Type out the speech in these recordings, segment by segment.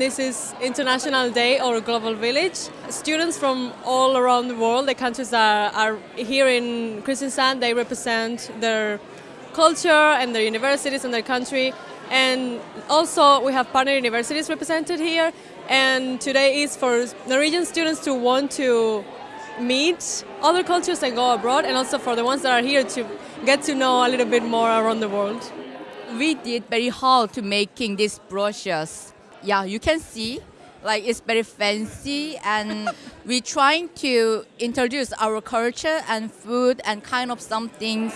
this is International Day or Global Village. Students from all around the world, the countries that are here in Kristiansand, they represent their culture and their universities and their country. And also we have partner universities represented here. And today is for Norwegian students to want to meet other cultures and go abroad, and also for the ones that are here to get to know a little bit more around the world. We did very hard to making these brochures. Yeah, you can see like it's very fancy and we're trying to introduce our culture and food and kind of some things.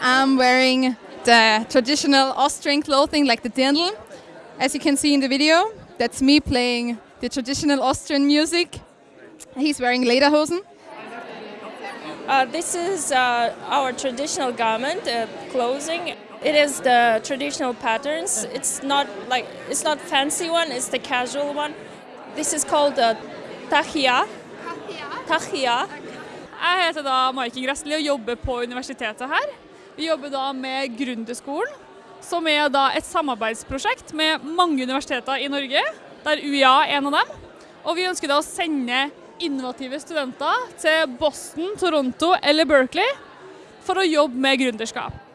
I'm wearing the traditional Austrian clothing like the dirndl. As you can see in the video, that's me playing the traditional Austrian music. He's wearing lederhosen. Uh, this is uh, our traditional garment, uh, clothing. It is the traditional patterns. It's not like it's not fancy one. It's the casual one. This is called uh, tahia. Tahia. Jeg heter da Maiken Gressli og jobber på universitetet her. Vi jobber da med Gründerskolen, som er da et samarbeidsprosjekt med mange universiteter i Norge, der UiA er en av dem. Og vi ønsker da å sende innovative studenter til Boston, Toronto eller Berkeley for å jobbe med gründerskap.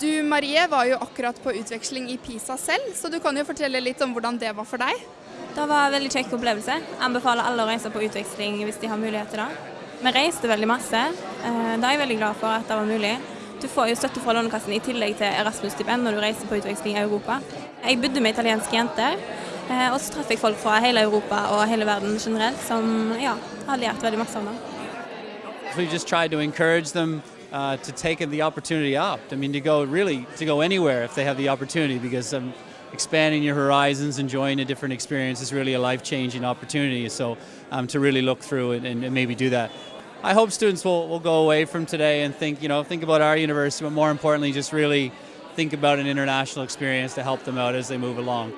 Du Marie var jo akkurat på utveksling i Pisa selv, så du kan jo fortelle litt om hvordan det var for deg. Det var en veldig kjekk opplevelse. Anbefaler alle å reise på utveksling hvis de har mulighet til det. Vi reiste veldig masse. Eh, det er jeg veldig glad for at det var mulig. Du får jo støtte fra Lånekassen i tillegg til Erasmus-stipend når du reiser på utveksling i Europa. Jeg bodde med italienske jenter, eh, og så traff jeg folk fra hele Europa og hele verden generelt som ja, har lært veldig masse om det. Uh, to take the opportunity up. I mean, to go really to go anywhere if they have the opportunity, because um, expanding your horizons, enjoying a different experience is really a life-changing opportunity. So um, to really look through it and, and maybe do that. I hope students will, will go away from today and think, you know, think about our university, but more importantly, just really think about an international experience to help them out as they move along.